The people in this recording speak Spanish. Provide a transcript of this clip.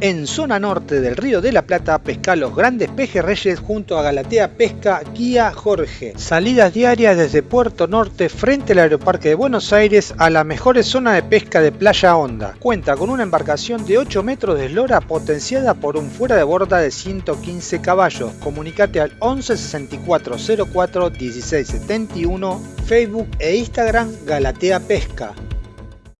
En zona norte del Río de la Plata pesca los grandes pejerreyes junto a Galatea Pesca Guía Jorge. Salidas diarias desde Puerto Norte frente al Aeroparque de Buenos Aires a la mejor zona de pesca de Playa Honda. Cuenta con una embarcación de 8 metros de eslora potenciada por un fuera de borda de 115 caballos. Comunicate al 11 64 04 16 71, Facebook e Instagram Galatea Pesca.